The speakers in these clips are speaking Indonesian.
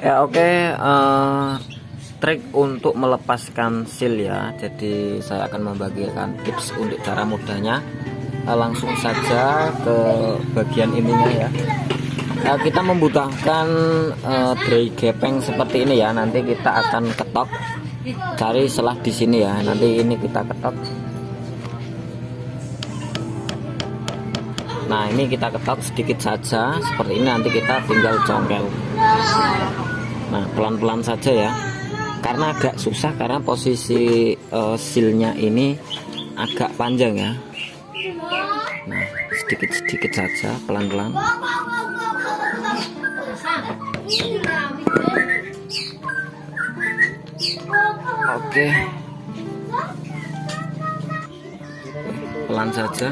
ya oke okay, uh, eh, trik untuk melepaskan seal ya. Jadi saya akan membagikan tips untuk cara mudahnya. Uh, langsung saja ke bagian ininya ya. Uh, kita membutuhkan uh, tray gepeng seperti ini ya. Nanti kita akan ketok. Cari selah di sini ya. Nanti ini kita ketok. Nah ini kita ketok sedikit saja. Seperti ini nanti kita tinggal congkel nah pelan-pelan saja ya. Karena agak susah karena posisi uh, silnya ini agak panjang ya. Nah sedikit-sedikit saja pelan-pelan. Oke. Pelan saja.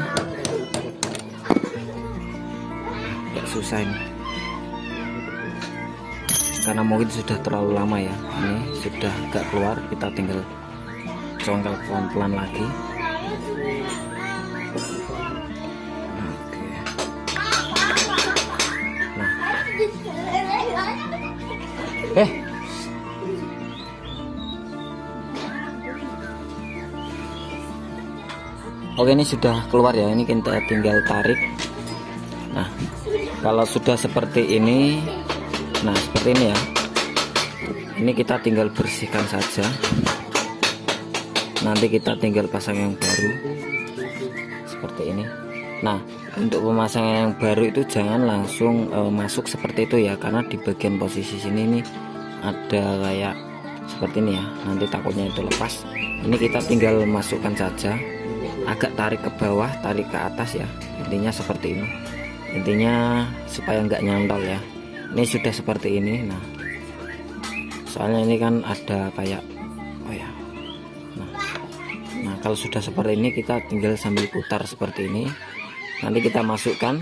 Agak susah ini karena mungkin sudah terlalu lama ya. Ini sudah gak keluar kita tinggal congkel pelan-pelan lagi. Nah eh. Oke ini sudah keluar ya. Ini kita tinggal tarik. Nah kalau sudah seperti ini nah seperti ini ya. Ini kita tinggal bersihkan saja. Nanti kita tinggal pasang yang baru. Seperti ini. Nah untuk pemasangan yang baru itu jangan langsung e, masuk seperti itu ya. Karena di bagian posisi sini ini ada kayak seperti ini ya. Nanti takutnya itu lepas. Ini kita tinggal masukkan saja. Agak tarik ke bawah tarik ke atas ya. Intinya seperti ini. Intinya supaya nggak nyantol ya ini sudah seperti ini nah. Soalnya ini kan ada kayak oh ya. Nah, nah kalau sudah seperti ini kita tinggal sambil putar seperti ini. Nanti kita masukkan.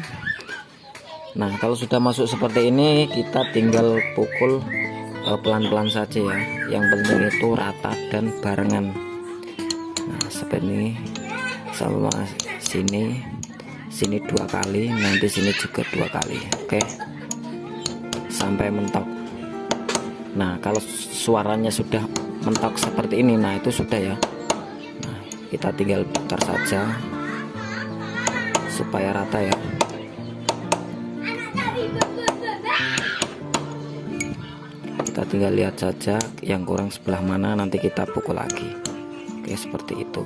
Nah kalau sudah masuk seperti ini kita tinggal pukul eh, pelan-pelan uh, saja ya. Yang penting itu rata dan barengan. Nah seperti ini. Sama sini. Sini dua kali nanti sini juga dua kali. Oke. okay sampai mentok. Nah kalau suaranya sudah mentok seperti ini nah itu sudah ya. Nah kita tinggal putar saja supaya rata ya. Kita tinggal lihat saja yang kurang sebelah mana nanti kita pukul lagi. Oke seperti itu.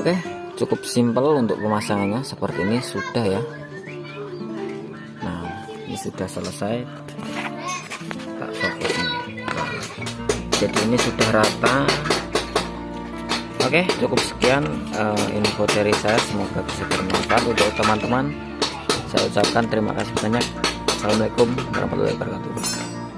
Oke cukup simpel untuk pemasangannya seperti ini sudah ya sudah selesai. Tak copot ini. Nah, jadi ini sudah rata. Oke cukup sekian uh, info dari saya. Semoga bisa bermanfaat untuk teman-teman. Saya ucapkan terima kasih banyak. Assalamualaikum warahmatullahi wabarakatuh